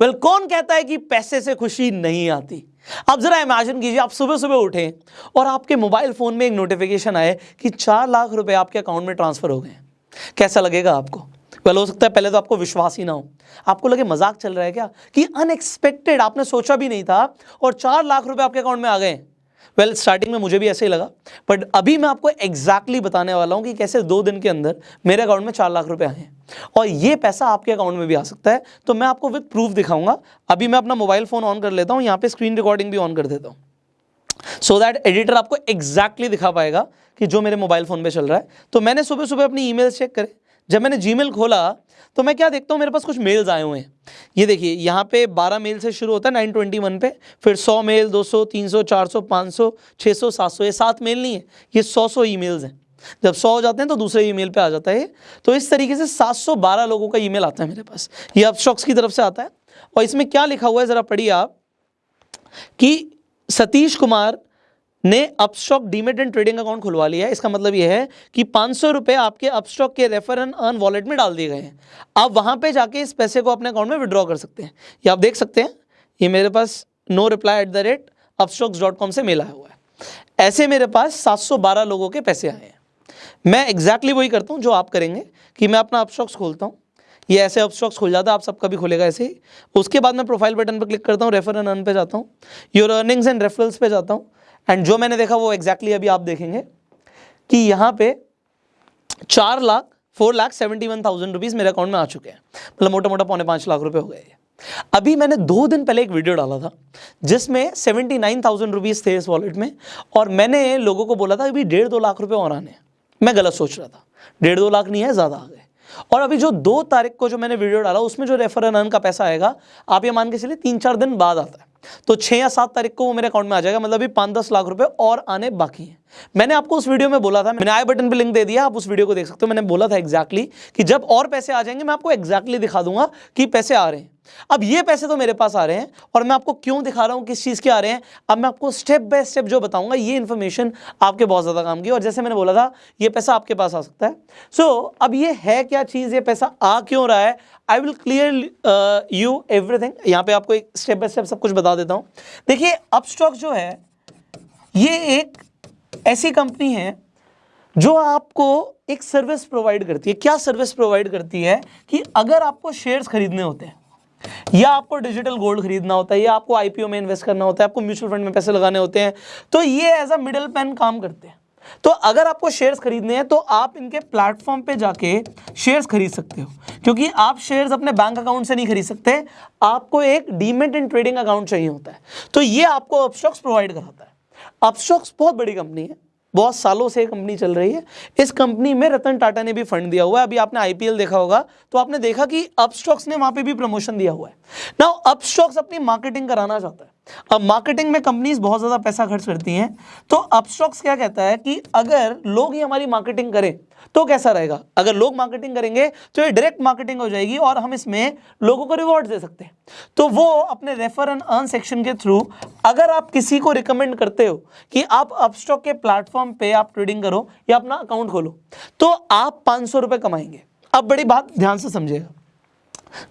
Well well, कौन कहता है कि पैसे से खुशी नहीं आती? अब जरा इमेजिन कीजिए आप सुबह सुबह उठें और आपके मोबाइल फ़ोन में एक नोटिफिकेशन आए कि चार लाख रुपए आपके अकाउंट में ट्रांसफ़र हो गए कैसा लगेगा आपको? वेल हो सकता है पहले तो आपको विश्वास ही ना हो। आपको लगे मज़ाक चल रहा है क्या? कि अनएक्सपेक्टेड आपने सोचा भी नहीं था और चार लाख रुपए आपके अकाउंट में आ गए वेल well, स्टार्टिंग में मुझे भी ऐसे ही लगा बट अभी मैं आपको एग्जैक्टली exactly बताने वाला हूँ कि कैसे दो दिन के अंदर मेरे अकाउंट में चार लाख रुपए आए हैं। और ये पैसा आपके अकाउंट में भी आ सकता है। तो मैं आपको विद प्रूफ दिखाऊँगा। अभी मैं अपना मोबाइल फ़ोन ऑन कर लेता हूँ, यहाँ पे स्क्रीन रिकॉर्डिंग भी ऑन कर देता हूँ। सो दैट एडिटर आपको एग्जैक्टली exactly दिखा पाएगा कि जो मेरे मोबाइल फ़ोन पे चल रहा है। तो मैंने सुबह सुबह अपनी ईमेल चेक करे। जब मैंने जीमेल खोला तो मैं क्या देखता हूँ, मेरे पास कुछ मेल्स आए हुए हैं। ये देखिए, यहाँ पे 12 मेल से शुरू होता है 921 पे। फिर 100 मेल 200 300 400 500 600 700 ये सात मेल नहीं है, ये 100 100 ईमेल्स हैं। जब 100 हो जाते हैं तो दूसरे ईमेल पे आ जाता है तो इस तरीके से 712 लोगों का ईमेल आता है मेरे पास। ये अपस्टॉक्स की तरफ़ से आता है। और इसमें क्या लिखा हुआ है, ज़रा पढ़िए आप, कि सतीश कुमार ने Upstox demat and trading account खुलवा लिया है। इसका मतलब यह है कि पाँच सौ रुपये आपके अपस्टॉक के रेफर एंड अर्न वॉलेट में डाल दिए गए हैं। आप वहाँ पे जाके इस पैसे को अपने अकाउंट में विड्रॉ कर सकते हैं। ये आप देख सकते हैं, ये मेरे पास no reply at the rate Upstox dot com से मेल हुआ है। ऐसे मेरे पास सात सौ बारह लोगों के पैसे आए हैं। मैं एग्जैक्टली वही करता हूँ जो आप करेंगे कि मैं अपना अपस्टॉक्स खोलता हूँ। ये ऐसे अपस्टॉक्स खुल जाता है, आप सबका भी खुलेगा ऐसे ही। उसके बाद मैं प्रोफ़ाइल बटन पर क्लिक करता हूँ रेफर एंड अर्न पे जाता हूँ। योर अर्निंग्स एंड रेफरल्स पे जाता हूँ। एंड जो मैंने देखा वो एग्जैक्टली अभी आप देखेंगे कि यहाँ पे चार lakh four lakh seventy one thousand rupees मेरे अकाउंट में आ चुके हैं। मतलब मोटा मोटा पौने पाँच लाख रुपए हो गए अभी मैंने दो दिन पहले एक वीडियो डाला था, जिसमें सेवेंटी नाइन थाउज़ेंड रुपीज़ थे इस वॉलेट में, और मैंने लोगों को बोला था, अभी डेढ़ दो लाख रुपए और आने मैं गलत सोच रहा था। डेढ़ दो लाख नहीं है, ज़्यादा आ गए। और अभी जो दो तारीख को जो मैंने वीडियो डाला, उसमें जो रेफर एन का पैसा आएगा, आप ये मान के चलिए तीन चार दिन बाद आता है। तो छः या सात तारीख को वो मेरे अकाउंट में आ जाएगा मतलब अभी पाँच दस लाख रुपए और आने बाकी हैं। मैंने आपको उस वीडियो में बोला था, मैंने आई बटन पे लिंक दे दिया, आप उस वीडियो को देख सकते हो। मैंने बोला था एग्जैक्टली कि जब और पैसे आ जाएँगे, मैं आपको एग्जैक्टली दिखा दूँगा कि पैसे आ रहे हैं। अब ये पैसे तो मेरे पास आ रहे हैं और मैं आपको क्यों दिखा रहा हूँ किस चीज़ के आ रहे हैं अब मैं आपको स्टेप बाय स्टेप जो बताऊँगा ये इन्फॉर्मेशन आपके बहुत ज़्यादा काम की और जैसे मैंने बोला था ये पैसा आपके पास आ सकता है। सो so, अब ये है क्या चीज़? ये पैसा आ क्यों रहा है? I will clear you everything यहाँ पे आपको एक स्टेप बाय स्टेप सब कुछ बता देता हूँ। देखिए अपस्टॉक जो है ये एक ऐसी कंपनी है जो आपको एक सर्विस प्रोवाइड करती है। क्या सर्विस प्रोवाइड करती है कि अगर आपको शेयर्स खरीदने होते हैं या आपको डिजिटल गोल्ड खरीदना होता है, या आपको आईपीओ में इन्वेस्ट करना होता है, आपको म्यूचुअल फंड में पैसे लगाने होते हैं तो ये एज अ मिडल पेन काम करते हैं। तो अगर आपको शेयर्स खरीदने हैं तो आप इनके प्लेटफॉर्म पे जाके शेयर्स खरीद सकते हो, क्योंकि आप शेयर्स अपने बैंक अकाउंट से नहीं खरीद सकते, आपको एक डीमेट एंड ट्रेडिंग अकाउंट चाहिए होता है। तो ये आपको अपस्टॉक्स प्रोवाइड कराता है। अपस्टॉक्स बहुत बड़ी कंपनी है। बहुत सालों से कंपनी चल रही है। इस कंपनी में रतन टाटा ने भी फंड दिया हुआ है। अभी आपने आईपीएल देखा होगा तो आपने देखा कि अपस्टॉक्स ने वहाँ पे भी प्रमोशन दिया हुआ है। ना अपस्टॉक्स अपनी मार्केटिंग कराना चाहता है। अब मार्केटिंग में कंपनीज़ बहुत ज़्यादा पैसा खर्च करती हैं। तो अपस्टॉक्स क्या कहता है कि अगर लोग ही हमारी मार्केटिंग करें तो कैसा रहेगा? अगर लोग मार्केटिंग करेंगे तो ये डायरेक्ट मार्केटिंग हो जाएगी और हम इसमें लोगों को रिवॉर्ड दे सकते हैं। तो वो अपने रेफर एंड अर्न सेक्शन के थ्रू अगर आप किसी को रिकमेंड करते हो कि आप अपस्टॉक के प्लेटफॉर्म पे आप ट्रेडिंग करो या अपना अकाउंट खोलो तो आप पाँच सौ कमाएँगे। अब बड़ी बात ध्यान से समझिएगा।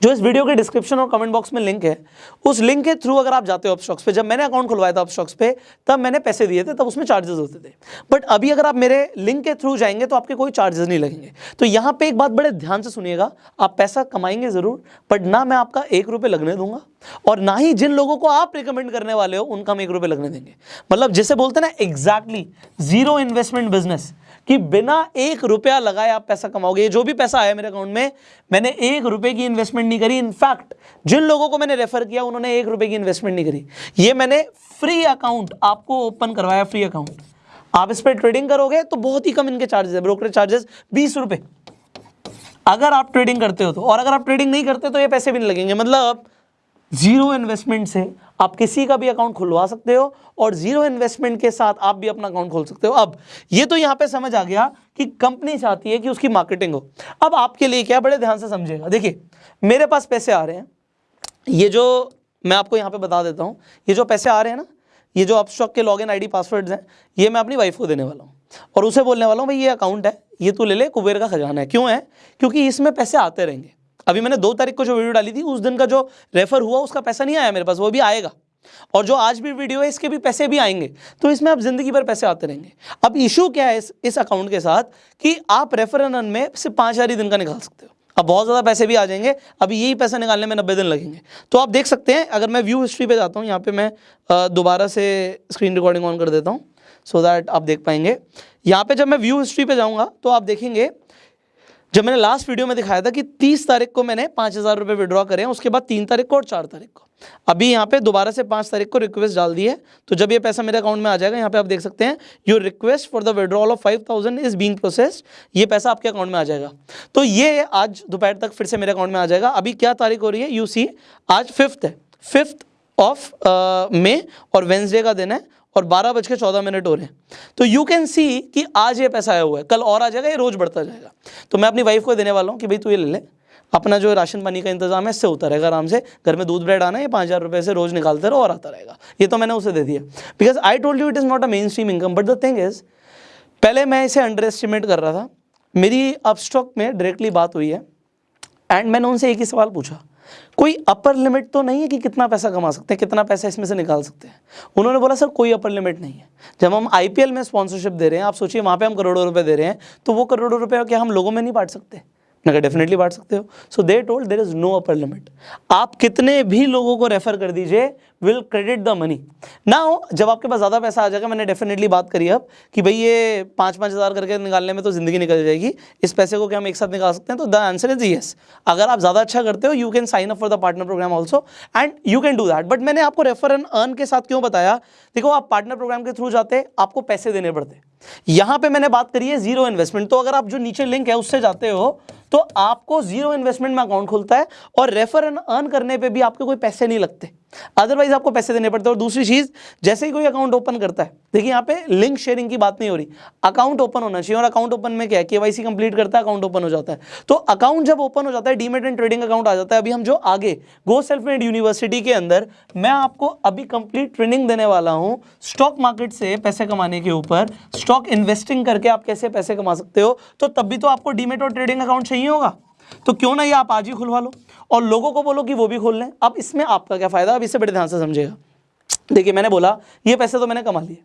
जो इस वीडियो के डिस्क्रिप्शन और कमेंट बॉक्स में लिंक है, उस लिंक के थ्रू अगर आप जाते हो अपस्टॉक्स पे, जब मैंने अकाउंट खुलवाया था अपस्टॉक्स पे, तब मैंने पैसे दिए थे, तब उसमें चार्जेस होते थे। बट अभी अगर आप मेरे लिंक के थ्रू जाएँगे तो आपके कोई चार्जेस नहीं लगेंगे। तो यहाँ पे एक बात बड़े ध्यान से सुनिएगा, आप पैसा कमाएँगे ज़रूर बट ना मैं आपका एक रुपये लगने दूँगा। और ना ही जिन लोगों को आप रिकमेंड करने वाले हो, उनका हम एक रुपये लगने देंगे। मतलब जैसे बोलते ना एग्जैक्टली ज़ीरो इन्वेस्टमेंट बिज़नेस कि बिना एक रुपया लगाए आप पैसा कमाओगे। जो भी पैसा आया मेरे अकाउंट में, मैंने एक रुपए की इन्वेस्टमेंट नहीं करी। इनफैक्ट जिन लोगों को मैंने रेफर किया, उन्होंने एक रुपए की इन्वेस्टमेंट नहीं करी। ये मैंने फ्री अकाउंट आपको ओपन करवाया फ्री अकाउंट आप इस पर ट्रेडिंग करोगे तो बहुत ही कम इनके चार्जेस है। ब्रोकरेज चार्जेस बीस रुपए। अगर आप ट्रेडिंग करते हो तो और अगर आप ट्रेडिंग नहीं करते तो ये पैसे भी नहीं लगेंगे। मतलब ज़ीरो इन्वेस्टमेंट से आप किसी का भी अकाउंट खुलवा सकते हो और ज़ीरो इन्वेस्टमेंट के साथ आप भी अपना अकाउंट खोल सकते हो। अब, ये तो यहाँ पे समझ आ गया कि कंपनी चाहती है कि उसकी मार्केटिंग हो। अब आपके लिए क्या बड़े ध्यान से समझेगा देखिए, मेरे पास पैसे आ रहे हैं। ये जो मैं आपको यहाँ पे बता देता हूँ, ये जो पैसे आ रहे हैं ना, ये जो आप अपस्टॉक के लॉग इन पासवर्ड्स हैं, ये मैं अपनी वाइफ को देने वाला हूँ। और उसे बोलने वाला हूँ, भाई, ये अकाउंट है, ये तू ले ले, कुबेर का खजाना है। क्यों है? क्योंकि इसमें पैसे आते रहेंगे। अभी मैंने दो तारीख को जो वीडियो डाली थी उस दिन का जो रेफर हुआ उसका पैसा नहीं आया मेरे पास वो भी आएगा। और जो आज भी वीडियो है इसके भी पैसे भी आएँगे। तो इसमें आप ज़िंदगी भर पैसे आते रहेंगे। अब इशू क्या है इस, इस अकाउंट के साथ कि आप रेफर एन में सिर्फ़ पाँच हज़ार ही दिन का निकाल सकते हो। अब बहुत ज़्यादा पैसे भी आ जाएँगे अभी यही पैसा निकालने में नब्बे दिन लगेंगे। तो आप देख सकते हैं अगर मैं व्यू हिस्ट्री पे जाता हूँ यहाँ पे मैं दोबारा से स्क्रीन रिकॉर्डिंग ऑन कर देता हूँ सो दैट आप देख पाएँगे। यहाँ पे जब मैं व्यू हिस्ट्री पे जाऊँगा तो आप देखेंगे जब मैंने लास्ट वीडियो में दिखाया था कि 30 तारीख को मैंने पाँच हज़ार रुपये विड्रॉ करे हैं, उसके बाद तीन तारीख को और चार तारीख को। अभी यहाँ पे दोबारा से पाँच तारीख को रिक्वेस्ट डाल दी है। तो जब ये पैसा मेरे अकाउंट में आ जाएगा, यहाँ पे आप देख सकते हैं your request for the withdrawal of five thousand is being processed ये पैसा आपके अकाउंट में आ जाएगा। तो ये आज दोपहर तक फिर से मेरे अकाउंट में आ जाएगा। अभी क्या तारीख हो रही है? यू सी आज फिफ्थ है। फिफ्थ ऑफ़ मे और वेंसडे का दिन है। और बारह बज के चौदह मिनट हो रहे हैं। तो यू कैन सी कि आज ये पैसा आया हुआ है, कल और आ जाएगा, ये रोज बढ़ता जाएगा। तो मैं अपनी वाइफ को देने वाला हूँ कि भाई तू ये ले ले। अपना जो राशन पानी का इंतज़ाम है, इससे होता रहेगा आराम से। घर में दूध ब्रेड आना है पाँच हज़ार रुपये से रोज़ निकालते रहो और आता रहेगा। ये तो मैंने उसे दे दिया। Because I told you it is not a mainstream income but the thing is पहले मैं इसे अंडर एस्टिमेट कर रहा था। मेरी अपस्टॉक में डायरेक्टली बात हुई है। एंड मैंने उनसे एक ही सवाल पूछा। कोई अपर लिमिट तो नहीं है कि कितना पैसा कमा सकते हैं, कितना पैसा इसमें से निकाल सकते हैं। उन्होंने बोला, सर, कोई अपर लिमिट नहीं है। जब हम आईपीएल में स्पॉन्सरशिप दे रहे हैं, आप सोचिए, वहाँ पे हम करोड़ों रुपए दे रहे हैं तो वो करोड़ों रुपए क्या हम लोगों में नहीं बांट सकते? अगर डेफिनेटली बांट सकते हो। So they told there is no upper limit आप कितने भी लोगों को रेफर कर दीजिए विल क्रेडिट द मनी ना हो जब आपके पास ज़्यादा पैसा आ जाएगा, मैंने डेफिनेटली बात करी अब कि भाई ये पाँच पाँच हज़ार करके निकालने में तो ज़िंदगी निकल जाएगी। इस पैसे को क्या हम एक साथ निकाल सकते हैं? तो द आंसर इज़ येस अगर आप ज़्यादा अच्छा करते हो you can sign up for the partner programme also and you can do that but मैंने आपको रेफर एंड अर्न के साथ क्यों बताया? देखो, आप पार्टनर प्रोग्राम के थ्रू जाते, आपको पैसे देने पड़ते। यहाँ पे मैंने बात करी है ज़ीरो इन्वेस्टमेंट। तो अगर आप जो नीचे लिंक है, उससे जाते हो तो आपको ज़ीरो इन्वेस्टमेंट में अकाउंट खुलता है और रेफर एंड अर्न करने पे भी आपके कोई पैसे नहीं लगते। अदरवाइज़ आपको पैसे देने पड़ते हैं। और दूसरी चीज़, जैसे ही कोई अकाउंट ओपन करता है, देखिए यहाँ पे लिंक शेयरिंग की बात नहीं हो रही। अकाउंट ओपन होना चाहिए, और अकाउंट ओपन में क्या है? केवाईसी कंप्लीट करता है अकाउंट ओपन हो जाता है। तो अकाउंट जब ओपन हो जाता है डीमेट एंड ट्रेडिंग अकाउंट आ जाता है। अभी हम जो आगे गो सेल्फ मेड यूनिवर्सिटी के अंदर, मैं आपको अभी कंप्लीट ट्रेनिंग देने वाला हूँ स्टॉक मार्केट से पैसे कमाने के ऊपर। स्टॉक इन्वेस्टिंग करके आप कैसे पैसे कमा सकते हो? तो तब भी तो आपको डीमेट और ट्रेडिंग अकाउंट चाहिए होगा। तो क्यों ना ये आप आज ही खुलवा लो? और लोगों को बोलो कि वो भी खोल लें। अब इसमें आपका क्या फ़ायदा? अब इसे बड़े ध्यान से समझेगा। देखिए, मैंने बोला, ये पैसे तो मैंने कमा लिए।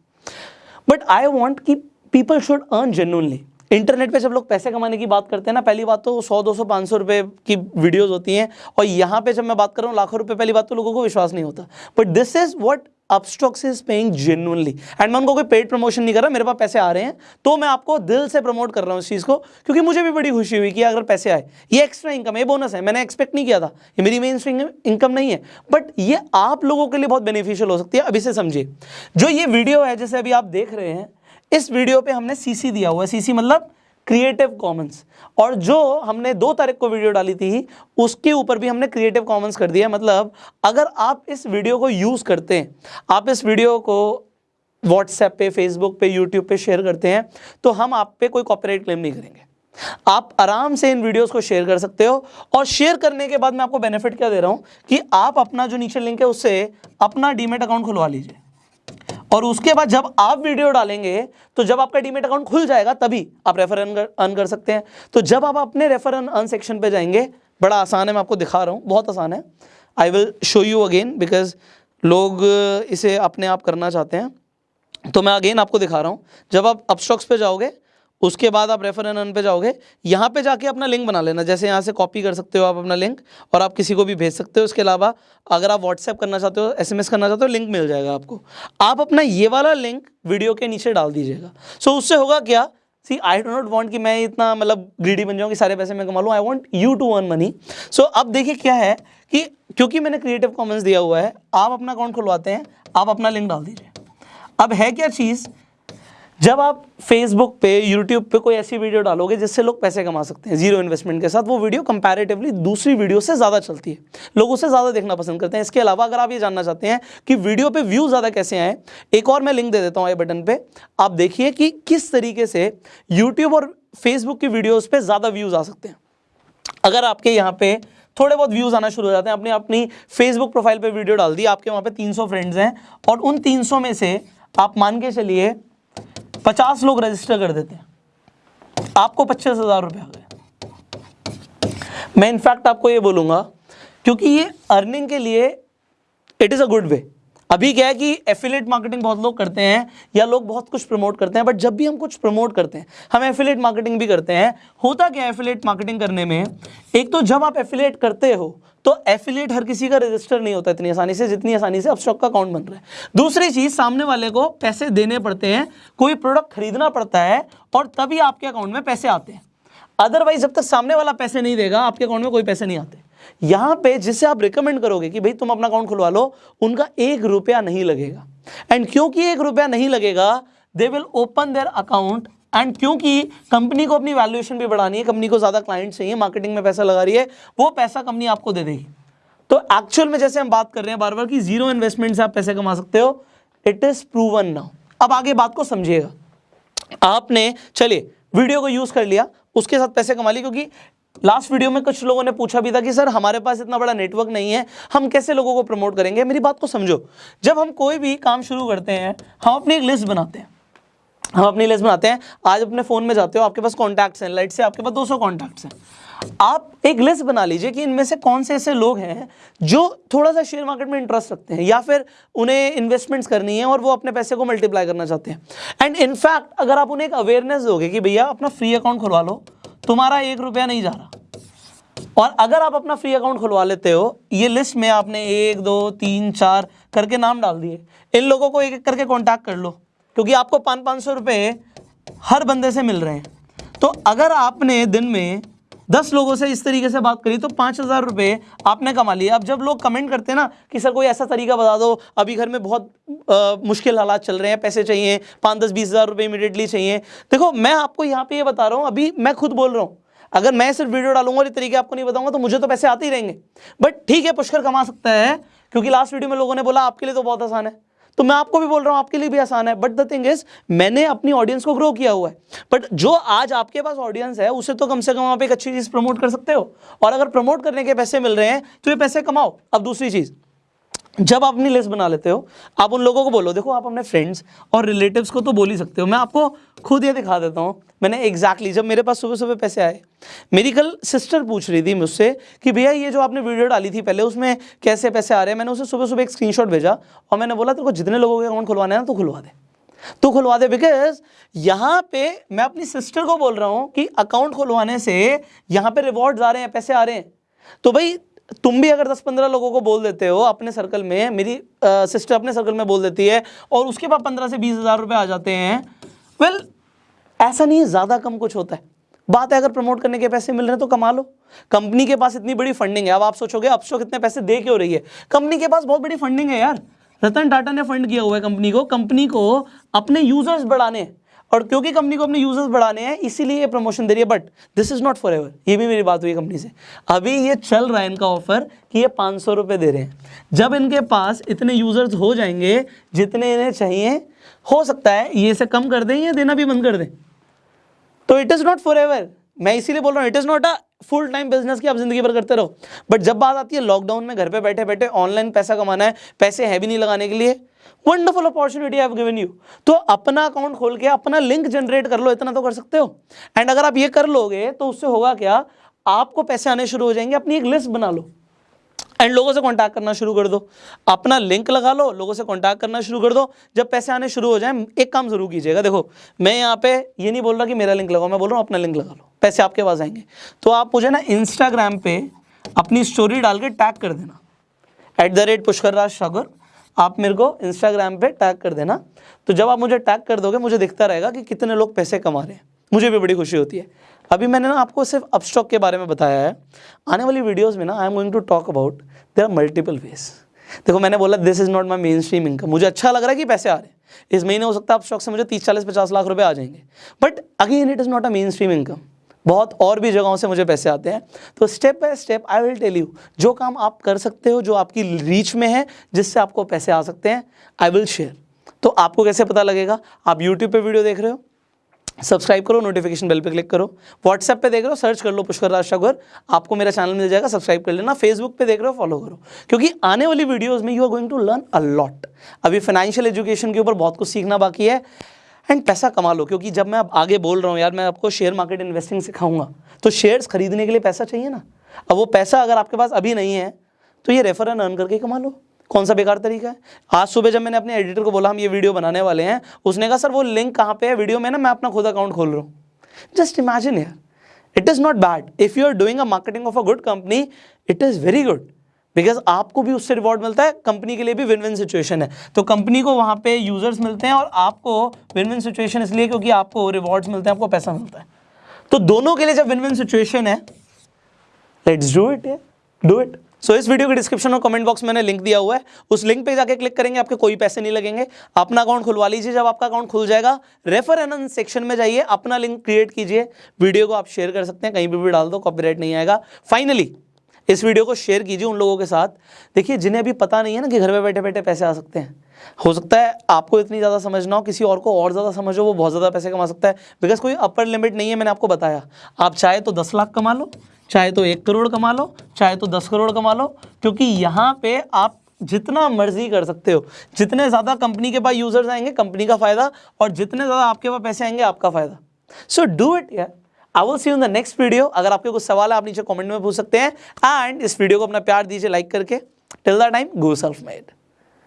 बट आई वॉन्ट कि people should earn genuinely internet पे जब लोग पैसे कमाने की बात करते हैं ना, पहली बात तो सौ, दो सौ सौ रुपये की वीडियोस होती हैं। और यहाँ पे जब मैं बात कर रहा हूँ, लाखों रुपए, पहली बात तो लोगों को विश्वास नहीं होता। But this is what Upstox is paying genuinely and मैं उनको कोई पेड प्रमोशन नहीं कर रहा, मेरे पास पैसे आ रहे हैं तो मैं आपको दिल से प्रमोट कर रहा हूँ इस चीज़ को, क्योंकि मुझे भी बड़ी खुशी हुई कि अगर पैसे आए, ये एक्स्ट्रा इनकम है बोनस है, मैंने एक्सपेक्ट नहीं किया था। ये मेरी मेन इनकम नहीं है। बट ये आप लोगों के लिए बहुत बेनिफिशियल हो सकती है अभी से समझिए। जो ये वीडियो है, जैसे अभी आप देख रहे हैं, इस वीडियो पे हमने सीसी दिया हुआ है। सीसी मतलब क्रिएटिव कॉमन्स और जो हमने दो तारीख को वीडियो डाली थी, उसके ऊपर भी हमने क्रिएटिव कॉमन्स कर दिया। मतलब अगर आप इस वीडियो को यूज़ करते हैं, आप इस वीडियो को व्हाट्सएप पे फेसबुक पे यूट्यूब पे शेयर करते हैं तो हम आप पे कोई कॉपीराइट क्लेम नहीं करेंगे। आप आराम से इन वीडियोस को शेयर कर सकते हो और शेयर करने के बाद मैं आपको बेनिफिट क्या दे रहा हूँ कि आप अपना जो नीचे लिंक है, उससे अपना डीमेट अकाउंट खुलवा लीजिए। और उसके बाद जब आप वीडियो डालेंगे तो जब आपका डीमेट अकाउंट खुल जाएगा, तभी आप रेफर अर्न कर सकते हैं। तो जब आप अपने रेफर अर्न सेक्शन पे जाएँगे, बड़ा आसान है, मैं आपको दिखा रहा हूँ, बहुत आसान है। I will show you again because लोग इसे अपने आप करना चाहते हैं। तो मैं अगेन आपको दिखा रहा हूँ, जब आप अपस्टॉक्स पे जाओगे उसके बाद आप रेफर एन पे जाओगे। यहाँ पे जाके अपना लिंक बना लेना। जैसे यहाँ से कॉपी कर सकते हो आप अपना लिंक और आप किसी को भी भेज सकते हो। उसके अलावा अगर आप व्हाट्सएप करना चाहते हो एसएमएस करना चाहते हो लिंक मिल जाएगा आपको। आप अपना ये वाला लिंक वीडियो के नीचे डाल दीजिएगा। सो so, उससे होगा क्या? See I do not want कि मैं इतना मतलब ग्रीडी बन जाऊँ कि सारे पैसे मैं कमा लूँ। I want you to earn money so अब देखिए क्या है कि क्योंकि मैंने क्रिएटिव कॉमेंस दिया हुआ है आप अपना अकाउंट खुलवाते हैं आप अपना लिंक डाल दीजिए। अब है क्या चीज़? जब आप फेसबुक पे यूट्यूब पे कोई ऐसी वीडियो डालोगे जिससे लोग पैसे कमा सकते हैं ज़ीरो इन्वेस्टमेंट के साथ, वो वीडियो कंपैरेटिवली दूसरी वीडियो से ज़्यादा चलती है। लोग उसे ज़्यादा देखना पसंद करते हैं। इसके अलावा अगर आप ये जानना चाहते हैं कि वीडियो पे व्यू ज़्यादा कैसे आए, एक और मैं लिंक दे देता हूँ आई बटन पर आप देखिए कि किस तरीके से यूट्यूब और फेसबुक की वीडियोज़ पर ज़्यादा व्यूज़ आ सकते हैं। अगर आपके यहाँ पे थोड़े बहुत व्यूज़ आना शुरू हो जाते हैं अपने अपनी फेसबुक प्रोफ़ाइल पे वीडियो डाल दी, आपके वहाँ पे 300 फ्रेंड्स हैं और उन 300 में से आप मान के चलिए पचास लोग रजिस्टर कर देते हैं। आपको पच्चीस हज़ार रुपये आ गए। मैं इनफैक्ट आपको ये बोलूँगा, क्योंकि ये अर्निंग के लिए it is a good way अभी क्या है कि एफिलेट मार्केटिंग बहुत लोग करते हैं, या लोग बहुत कुछ प्रमोट करते हैं बट जब भी हम कुछ प्रमोट करते हैं, हम एफिलेट मार्केटिंग भी करते हैं। होता क्या एफिलेट मार्केटिंग करने में? एक तो जब आप एफिलेट करते हो तो एफिलेट हर किसी का रजिस्टर नहीं होता इतनी आसानी से, जितनी आसानी से अपस्टॉक का अकाउंट बन रहा है। दूसरी चीज़, सामने वाले को पैसे देने पड़ते हैं, कोई प्रोडक्ट खरीदना पड़ता है और तभी आपके अकाउंट में पैसे आते हैं। अदरवाइज़ जब तक सामने वाला पैसे नहीं देगा, आपके अकाउंट में कोई पैसे नहीं आते। यहाँ पे जिसे आप रिकमेंड करोगे कि भाई तुम अपना अकाउंट खुलवा लो, उनका एक रुपया नहीं लगेगा। एंड क्योंकि एक रुपया नहीं लगेगा they will open their account and क्योंकि कंपनी को अपनी वैल्यूएशन भी बढ़ानी है कंपनी को ज़्यादा क्लाइंट चाहिए मार्केटिंग में पैसा लगा रही है, वो पैसा कंपनी आपको दे देगी। तो एक्चुअल में जैसे हम बात कर रहे हैं बार बार कि ज़ीरो इन्वेस्टमेंट से आप पैसे कमा सकते हो इट इज़ प्रूवन नाउ अब आगे बात को समझिएगा। आपने, चलिए वीडियो को यूज़ कर लिया, उसके साथ पैसे कमा लिए, क्योंकि लास्ट वीडियो में कुछ लोगों ने पूछा भी था कि, सर, हमारे पास इतना बड़ा नेटवर्क नहीं है, हम कैसे लोगों को प्रमोट करेंगे? मेरी बात को समझो। जब हम कोई भी काम शुरू करते हैं, हम अपनी एक लिस्ट बनाते हैं। हम अपनी लिस्ट बनाते हैं। आज अपने फ़ोन में जाते हो, आपके पास कॉन्टैक्ट्स हैं लाइट से आपके पास 200 कॉन्टैक्ट्स हैं। आप एक लिस्ट बना लीजिए कि इनमें से कौन से ऐसे लोग हैं जो थोड़ा सा शेयर मार्केट में इंटरेस्ट रखते हैं, या फिर उन्हें इन्वेस्टमेंट्स करनी है और वो अपने पैसे को मल्टीप्लाई करना चाहते हैं। एंड इनफैक्ट अगर आप उन्हें एक अवेयरनेस दोगे कि भैया अपना फ्री अकाउंट खुलवा लो, तुम्हारा एक रुपया नहीं जा रहा। और अगर आप अपना फ्री अकाउंट खुलवा लेते हो, ये लिस्ट में आपने एक, दो, तीन, चार करके नाम डाल दिए। इन लोगों को एक एक करके कॉन्टैक्ट कर लो। क्योंकि आपको पाँच पाँच सौ रुपये हर बंदे से मिल रहे हैं। तो अगर आपने दिन में दस लोगों से इस तरीके से बात करी तो पाँच हज़ार रुपये आपने कमा लिए। अब जब लोग कमेंट करते हैं ना कि सर कोई ऐसा तरीका बता दो अभी घर में बहुत आ, मुश्किल हालात चल रहे हैं पैसे चाहिए पाँच दस बीस हज़ार रुपये इमीडिएटली चाहिए। देखो मैं आपको यहाँ पे ये बता रहा हूँ अभी मैं खुद बोल रहा हूँ। अगर मैं सिर्फ़ वीडियो डालूँगा और ये तरीके आपको नहीं बताऊँगा तो मुझे तो पैसे आते ही रहेंगे। बट ठीक है पुष्कर कमा सकता है क्योंकि लास्ट वीडियो में लोगों ने बोला आपके लिए तो बहुत आसान है। तो मैं आपको भी बोल रहा हूँ, आपके लिए भी आसान है। बट द थिंग इज़ मैंने अपनी ऑडियंस को ग्रो किया हुआ है। बट जो आज आपके पास ऑडियंस है, उसे तो कम से कम आप एक अच्छी चीज़ प्रमोट कर सकते हो। और अगर प्रमोट करने के पैसे मिल रहे हैं तो ये पैसे कमाओ। अब दूसरी चीज़, जब आप अपनी लिस्ट बना लेते हो, आप उन लोगों को बोलो, देखो, आप अपने फ्रेंड्स और रिलेटिव्स को तो बोल ही सकते हो। मैं आपको खुद ये दिखा देता हूँ मैंने एग्जैक्टली exactly, जब मेरे पास सुबह सुबह पैसे आए मेरी कल सिस्टर पूछ रही थी मुझसे कि भैया ये जो आपने वीडियो डाली थी पहले उसमें कैसे पैसे आ रहे हैं? मैंने उसे सुबह सुबह एक स्क्रीन भेजा और मैंने बोला तेरे को जितने लोगों के अकाउंट खुलवाने हैं तो खुलवा दे। तो खुलवा दे बिकॉज़ यहाँ पे मैं अपनी सिस्टर को बोल रहा हूँ कि अकाउंट खुलवाने से यहाँ पे रिवॉर्ड आ रहे हैं पैसे आ रहे हैं। तो भाई तुम भी अगर 10-15 लोगों को बोल देते हो अपने सर्कल में मेरी आ, सिस्टर अपने सर्कल में बोल देती है और उसके बाद पंद्रह से बीस हज़ार रुपये आ जाते हैं वेल well, ऐसा नहीं है, ज़्यादा कम कुछ होता है। बात है, अगर प्रमोट करने के पैसे मिल रहे हैं तो कमा लो। कंपनी के पास इतनी बड़ी फंडिंग है, अब आप सोचोगे, अब सो कितने पैसे दे के हो रही है? कंपनी के पास बहुत बड़ी फंडिंग है यार। रतन टाटा ने फंड किया हुआ है कंपनी को। कंपनी को अपने यूज़र्स बढ़ाने हैं। और क्योंकि कंपनी को अपने यूज़र्स बढ़ाने हैं, इसीलिए ये प्रमोशन दे रही है but this is not for ever ये भी मेरी बात हुई कंपनी से। अभी ये चल रहा है इनका ऑफ़र कि ये पाँच सौ रुपये दे रहे हैं। जब इनके पास इतने यूज़र्स हो जाएँगे, जितने इन्हें चाहिए, हो सकता है ये इसे कम कर दें या देना भी बंद कर दें। तो it is not for ever मैं इसीलिए बोल रहा हूँ it is not a full time business की आप ज़िंदगी भर करते रहो। बट जब बात आती है लॉकडाउन में घर पे बैठे बैठे ऑनलाइन पैसा कमाना है, पैसे है भी नहीं लगाने के लिए। Wonderful opportunity have given you तो अपना अकाउंट खोल के अपना लिंक जनरेट कर लो, इतना तो कर सकते हो। एंड अगर आप ये कर लोगे तो उससे होगा क्या? आपको पैसे आने शुरू हो जाएँगे, अपनी एक लिस्ट बना लो। एंड लोगों से कांटेक्ट करना शुरू कर दो। अपना लिंक लगा लो, लोगों से कांटेक्ट करना शुरू कर दो। जब पैसे आने शुरू हो जाए, एक काम ज़रूर कीजिएगा। देखो, मैं यहाँ पे ये नहीं बोल रहा कि मेरा लिंक लगाओ, मैं बोल रहा हूँ अपना लिंक लगा लो। पैसे आपके पास आएँगे। तो आप मुझे ना इंस्टाग्राम पे अपनी स्टोरी डाल के टैग कर देना। At the rate Pushkar Raj Sagar. आप मेरे को इंस्टाग्राम पे टैग कर देना। तो जब आप मुझे टैग कर दोगे, मुझे दिखता रहेगा कि कितने लोग पैसे कमा रहे हैं। मुझे भी बड़ी खुशी होती है। अभी मैंने ना आपको सिर्फ़ अपस्टॉक के बारे में बताया है। आने वाली वीडियोज़ में ना I am going to talk about there are multiple ways देखो, मैंने बोला this is not my mainstream income मुझे अच्छा लग रहा है कि पैसे आ रहे हैं। इस महीने हो सकता है अपस्टॉक से मुझे तीस, चालीस, पचास लाख रुपए आ जाएँगे। But again it is not a mainstream income बहुत और भी जगहों से मुझे पैसे आते हैं। तो step by step I will tell you जो काम आप कर सकते हो, जो आपकी रीच में है, जिससे आपको पैसे आ सकते हैं आई विल शेयर तो आपको कैसे पता लगेगा? आप यूट्यूब पे वीडियो देख रहे हो सब्सक्राइब करो नोटिफिकेशन बेल पे क्लिक करो व्हाट्सएप पे देख रहे हो सर्च कर लो पुष्कर राज ठाकुर, आपको मेरा चैनल मिल जाएगा सब्सक्राइब कर लेना। फेसबुक पे देख रहे हो फॉलो करो। क्योंकि आने वाली वीडियोस में you are going to learn a lot अभी फाइनेंशियल एजुकेशन के ऊपर बहुत कुछ सीखना बाकी है। एंड पैसा कमा लो, क्योंकि जब मैं अब आगे बोल रहा हूँ, यार मैं आपको शेयर मार्केट इन्वेस्टिंग सिखाऊँगा तो शेयर्स खरीदने के लिए पैसा चाहिए ना? अब वो पैसा अगर आपके पास अभी नहीं है तो ये रेफर एंड अर्न करके कमा लो। कौन सा बेकार तरीका है? आज सुबह जब मैंने अपने एडिटर को बोला, हम ये वीडियो बनाने वाले हैं, उसने कहा, सर, वो लिंक कहाँ पे है? वीडियो में ना मैं अपना खुद अकाउंट खोल रहा हूँ। जस्ट इमेजिन यार। It is not bad if you are doing a marketing of a good company it is very good because आपको भी उससे रिवॉर्ड मिलता है कंपनी के लिए भी विन विन सिचुएशन है। तो कंपनी को वहाँ पे यूज़र्स मिलते हैं और आपको विन विन सिचुएशन इसलिए क्योंकि आपको रिवॉर्ड्स मिलते हैं, आपको पैसा मिलता है। तो दोनों के लिए जब विन विन सिचुएशन है let's do it do it so इस वीडियो के डिस्क्रिप्शन और कमेंट बॉक्स में मैंने लिंक दिया हुआ है। उस लिंक पे जाके क्लिक करेंगे, आपके कोई पैसे नहीं लगेंगे। अपना अकाउंट खुलवा लीजिए, जब आपका अकाउंट खुल जाएगा रेफर एन सेक्शन में जाइए, अपना लिंक क्रिएट कीजिए। वीडियो को आप शेयर कर सकते हैं, कहीं पर भी डाल दो कॉपीराइट नहीं आएगा। फाइनली इस वीडियो को शेयर कीजिए उन लोगों के साथ। देखिए, जिन्हें अभी पता नहीं है ना कि घर में बैठे बैठे पैसे आ सकते हैं। हो सकता है आपको इतनी ज़्यादा समझना हो, किसी और को और ज़्यादा समझो वो बहुत ज़्यादा पैसे कमा सकता है। बिकॉज़ कोई अपर लिमिट नहीं है, मैंने आपको बताया। आप चाहे तो दस लाख कमा लो, चाहे तो एक करोड़ कमा लो, चाहे तो दस करोड़ कमा लो, क्योंकि यहाँ पे आप जितना मर्ज़ी कर सकते हो। जितने ज़्यादा कंपनी के पास यूज़र्स आएँगे कंपनी का फ़ायदा, और जितने ज़्यादा आपके पास पैसे आएँगे, आपका फ़ायदा। सो डू इट यार I will see in the next video अगर आपके कुछ सवाल है, आप नीचे कमेंट में पूछ सकते हैं। एंड इस वीडियो को अपना प्यार दीजिए लाइक करके। Till the time go self made